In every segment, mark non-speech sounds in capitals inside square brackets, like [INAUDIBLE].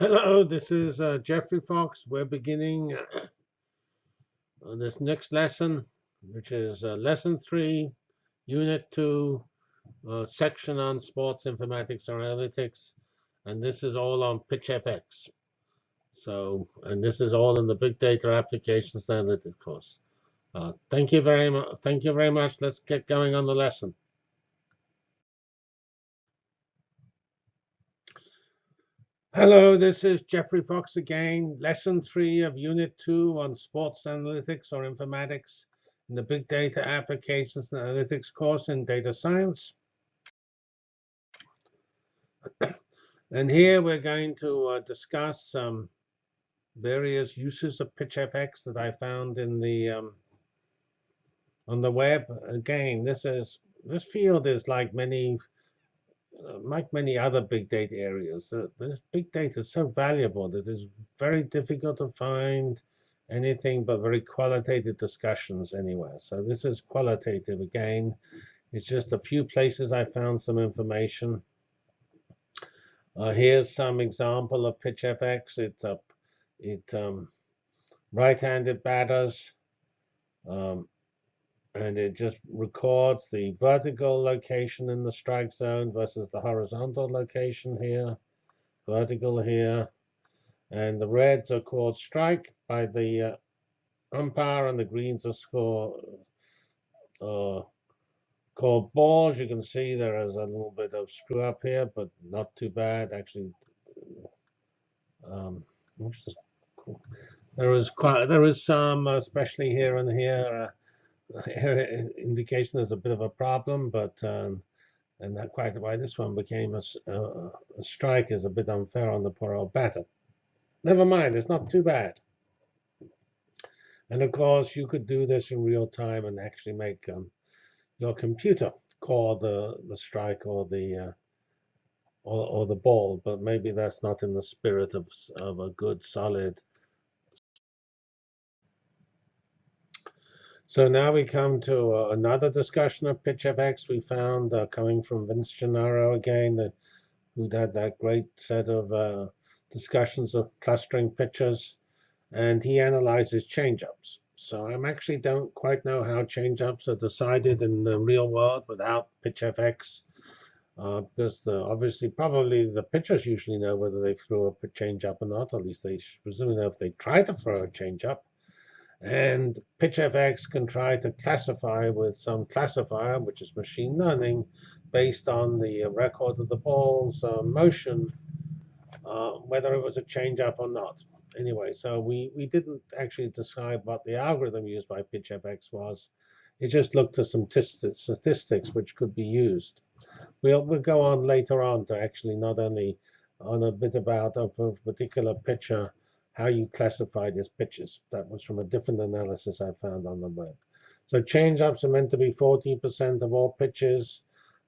Hello, this is uh, Geoffrey Fox. We're beginning uh, this next lesson, which is uh, lesson three, unit two, uh, section on sports informatics or analytics. And this is all on PitchFX. So, and this is all in the big data applications analytics course. Uh, thank you very much. Thank you very much. Let's get going on the lesson. Hello, this is Geoffrey Fox again. Lesson three of Unit 2 on Sports Analytics or Informatics in the Big Data Applications and Analytics course in Data Science. [COUGHS] and here we're going to uh, discuss some various uses of PitchFX that I found in the um, on the web. Again, this is this field is like many like many other big data areas, uh, this big data is so valuable that it's very difficult to find anything but very qualitative discussions anywhere. So this is qualitative again. It's just a few places I found some information. Uh, here's some example of PitchFX. It's a it um, right-handed batters. Um, and it just records the vertical location in the strike zone versus the horizontal location here, vertical here. And the reds are called strike by the uh, umpire, and the greens are score, uh, called balls. You can see there is a little bit of screw up here, but not too bad. Actually, um, there is quite there is some, especially here and here. Uh, [LAUGHS] indication there's a bit of a problem, but um, and that quite why this one became a, a, a, strike is a bit unfair on the poor old batter. Never mind, it's not too bad. And of course, you could do this in real time and actually make um, your computer call the the strike or the uh, or, or the ball, but maybe that's not in the spirit of of a good solid So now we come to uh, another discussion of PitchFX we found uh, coming from Vince Gennaro again, that, who had that great set of uh, discussions of clustering pitches, and he analyzes changeups. So I actually don't quite know how changeups are decided in the real world without PitchFX, uh, because the, obviously probably the pitchers usually know whether they threw a changeup or not. At least they presumably know if they try to throw a changeup. And PitchFX can try to classify with some classifier, which is machine learning, based on the record of the ball's uh, motion, uh, whether it was a changeup or not. Anyway, so we, we didn't actually decide what the algorithm used by PitchFX was. It just looked at some statistics which could be used. We'll, we'll go on later on to actually not only on a bit about a particular pitcher, how you classified his pitches. That was from a different analysis I found on the web. So changeups are meant to be 14% of all pitches.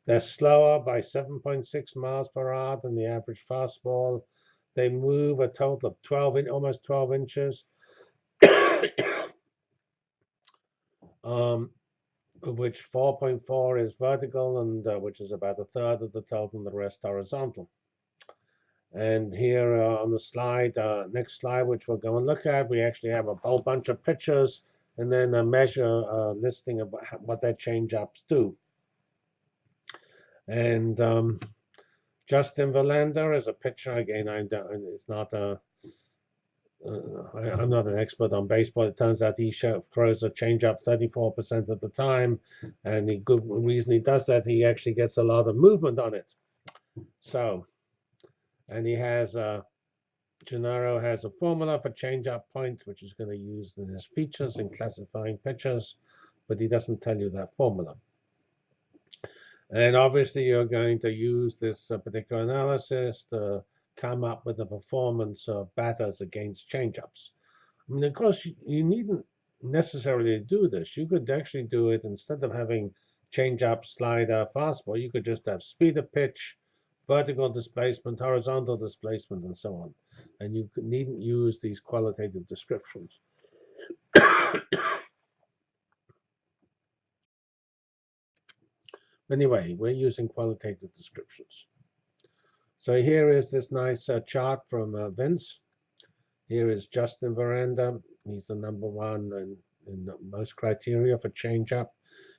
They're slower by 7.6 miles per hour than the average fastball. They move a total of 12, in, almost 12 inches, [COUGHS] um, of which 4.4 is vertical, and uh, which is about a third of the total, and the rest horizontal. And here uh, on the slide, uh, next slide, which we'll go and look at, we actually have a whole bunch of pictures and then a measure uh, listing of what their change-ups do. And um, Justin Verlander is a pitcher. Again, I'm, it's not a, uh, I, am not an expert on baseball. It turns out he throws a changeup 34% of the time. And the good reason he does that, he actually gets a lot of movement on it. So and he has a, Gennaro has a formula for change-up point, which is going to use in his features in classifying pitches, but he doesn't tell you that formula. And obviously, you're going to use this uh, particular analysis to come up with the performance of batters against change-ups. I mean, of course, you, you needn't necessarily do this. You could actually do it instead of having change-up, slider, fastball. You could just have speed of pitch, vertical displacement, horizontal displacement, and so on. And you needn't use these qualitative descriptions. [COUGHS] anyway, we're using qualitative descriptions. So here is this nice uh, chart from uh, Vince. Here is Justin Verlander. He's the number one in, in most criteria for change up.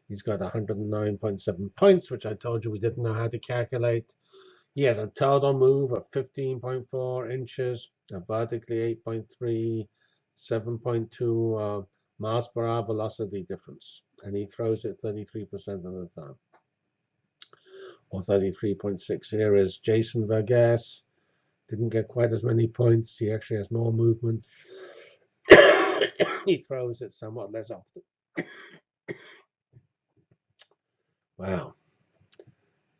He's got 109.7 points, which I told you we didn't know how to calculate. He has a total move of 15.4 inches, a vertically 8.3, 7.2 uh, miles per hour velocity difference, and he throws it 33% of the time or 33.6. Here is Jason Vargas. Didn't get quite as many points. He actually has more movement. [COUGHS] he throws it somewhat less often. [COUGHS] wow.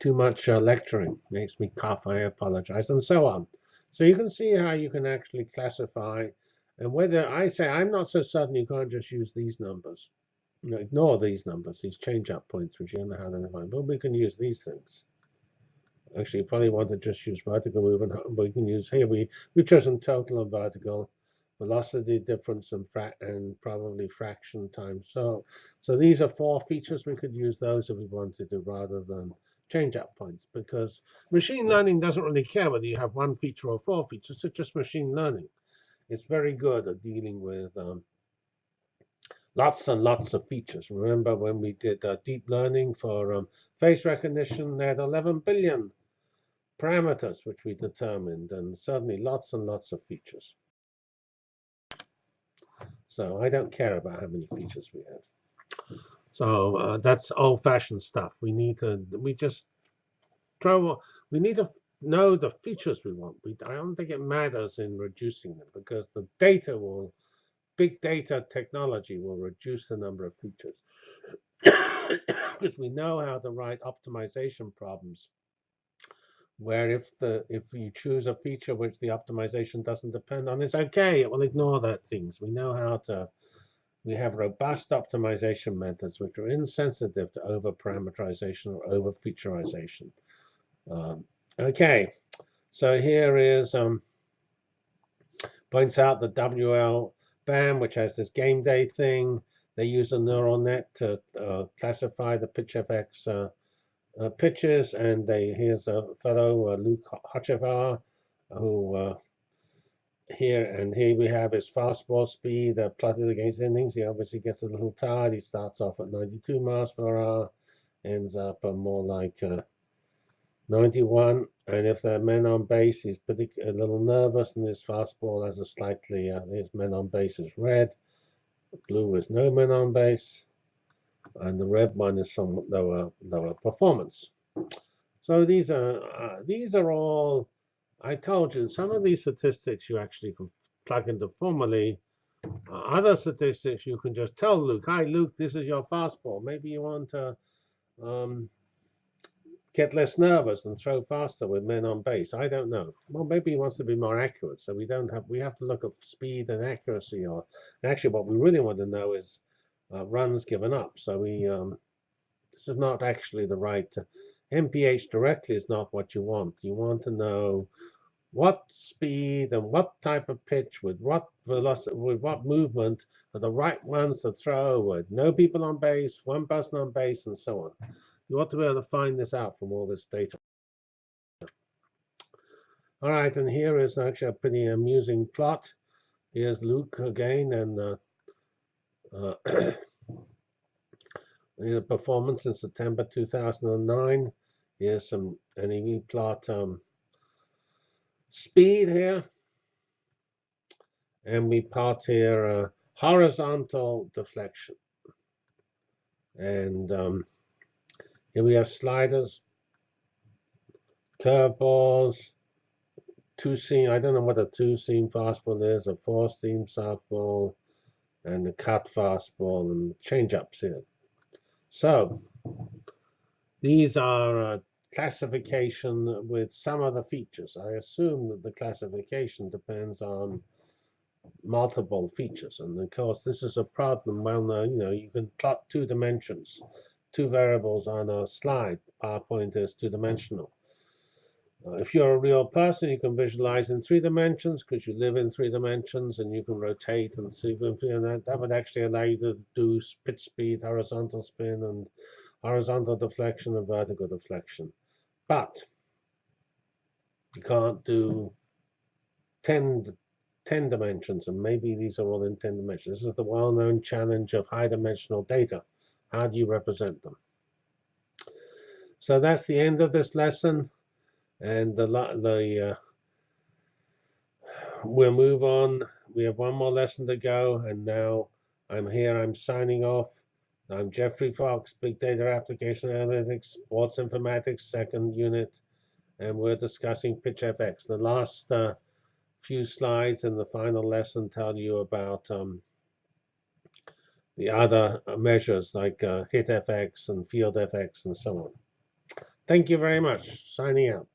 Too much uh, lecturing makes me cough. I apologize, and so on. So you can see how you can actually classify. And whether I say I'm not so certain you can't just use these numbers ignore these numbers, these change-up points, which you don't know how to define. But we can use these things. Actually, you probably want to just use vertical movement, but we can use here. We we've chosen total and vertical velocity difference and and probably fraction time. So so these are four features. We could use those if we wanted to, rather than change-up points, because machine learning doesn't really care whether you have one feature or four features. It's just machine learning. It's very good at dealing with um, lots and lots of features. Remember when we did uh, deep learning for um, face recognition, they had 11 billion parameters which we determined, and certainly lots and lots of features. So I don't care about how many features we have. So uh, that's old-fashioned stuff. We need to, we just throw, we need to know the features we want. We, I don't think it matters in reducing them because the data will big data technology will reduce the number of features [COUGHS] because we know how to write optimization problems where if the if you choose a feature which the optimization doesn't depend on, it's okay. It will ignore that things. We know how to. We have robust optimization methods which are insensitive to over parameterization or over featureization. Um, okay, so here is um, points out the WL BAM, which has this game day thing. They use a neural net to uh, classify the PitchFX uh, uh, pitches, and they here's a fellow uh, Luke Hochevar who uh, here and here we have his fastball speed uh, plotted against innings. He obviously gets a little tired. He starts off at 92 miles per hour, ends up more like 91. And if there are men on base, he's a little nervous, and his fastball has a slightly, uh, his men on base is red. Blue is no men on base. And the red one is somewhat lower, lower performance. So these are, uh, these are all, I told you, some of these statistics you actually can plug into formally. Uh, other statistics you can just tell Luke, hi Luke, this is your fastball. Maybe you want to um, get less nervous and throw faster with men on base. I don't know. Well, maybe he wants to be more accurate. So we don't have we have to look at speed and accuracy. Or actually, what we really want to know is uh, runs given up. So we um, this is not actually the right MPH directly is not what you want. You want to know what speed and what type of pitch with what velocity with what movement are the right ones to throw with no people on base, one person on base, and so on. You ought to be able to find this out from all this data. All right, and here is actually a pretty amusing plot. Here's Luke again, and uh, uh, [CLEARS THROAT] performance in September 2009. Here's some and we plot um, speed here. And we plot here uh, horizontal deflection. And um, here we have sliders, curveballs, two seam. I don't know what a two seam fastball is, a four seam softball, and the cut fastball and change ups here. So these are uh, classification with some other features. I assume that the classification depends on multiple features. And of course, this is a problem. Well, you know, you can plot two dimensions two variables on a slide. PowerPoint is two-dimensional. Uh, if you're a real person, you can visualize in three dimensions because you live in three dimensions and you can rotate and see and that, that would actually allow you to do pitch speed, horizontal spin, and horizontal deflection and vertical deflection. But you can't do 10, 10 dimensions, and maybe these are all in 10 dimensions. This is the well-known challenge of high-dimensional data. How do you represent them? So that's the end of this lesson, and the the uh, we'll move on. We have one more lesson to go, and now I'm here. I'm signing off. I'm Geoffrey Fox, Big Data Application Analytics, Sports Informatics, second unit, and we're discussing PitchFX. The last uh, few slides in the final lesson tell you about um, the other measures like uh, HitFX and FieldFX and so on. Thank you very much. Signing out.